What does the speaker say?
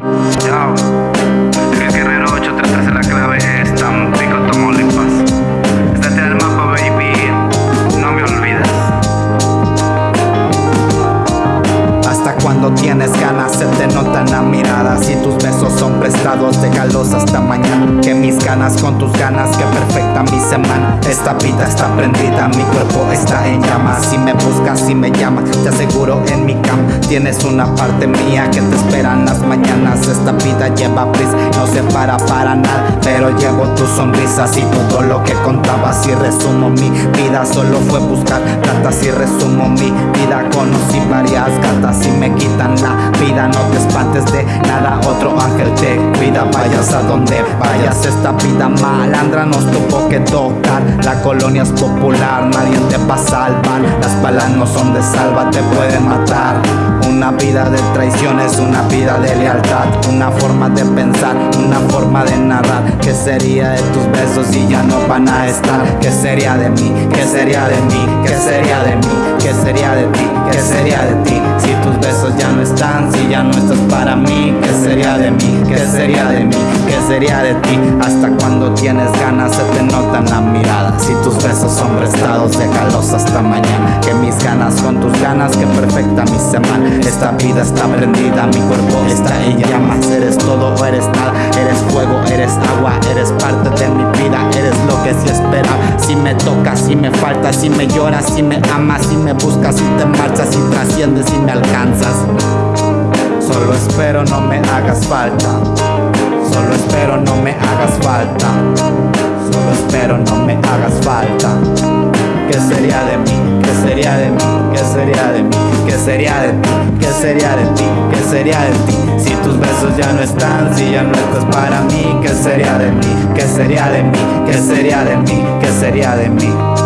Yo, el guerrero 833 en la clave es Tampico, Tamaulipas. Estate en el mapa, baby. No me olvides. Hasta cuando tienes ganas se te notan la mirada Si tus besos prestados déjalos hasta mañana. Que mis ganas con tus ganas que perfectan mi semana. Esta vida está prendida, mi cuerpo está en llamas. Si me buscas, si me llamas, te aseguro en mi cama. Tienes una parte mía que te espera en las mañanas. Esta vida lleva prisa, no se para para nada. Pero llevo tus sonrisas y todo lo que contaba Si resumo mi vida solo fue buscar plata Si resumo mi vida conocí varias gatas. Si me quitan la vida no te espantes de nada. Otro ángel vayas a donde vayas Esta vida malandra nos tuvo que tocar La colonia es popular, nadie te va a salvar Las balas no son de salva, te pueden matar una vida de traiciones, una vida de lealtad Una forma de pensar, una forma de narrar ¿Qué sería de tus besos si ya no van a estar? ¿Qué sería de mí? ¿Qué sería de mí? ¿Qué sería de mí? ¿Qué sería de ti? ¿Qué sería de ti? Si tus besos ya no están, si ya no estás para mí ¿Qué sería de mí? ¿Qué sería de mí? ¿Qué sería de ti? Hasta cuando tienes ganas se te notan la mirada. Si tus besos son prestados, déjalos hasta mañana. Que mis ganas con tus ganas que perfecta mi semana. Esta vida está prendida, mi cuerpo está en llamas. Eres todo o eres nada, eres fuego, eres agua. Eres parte de mi vida, eres lo que se espera. Si me tocas, si me faltas, si me lloras, si me amas Si me buscas, si te marchas, si trasciendes, si me alcanzas. Solo espero no me hagas falta Solo espero no me hagas falta Solo espero no me hagas falta ¿Qué sería de mí? ¿Qué sería de mí? ¿Qué sería de mí? ¿Qué sería de ti? ¿Qué sería de ti? ¿Qué sería de ti? Si tus besos ya no están, si ya no estás para mí ¿Qué sería de mí? ¿Qué sería de mí? ¿Qué sería de mí? ¿Qué sería de mí?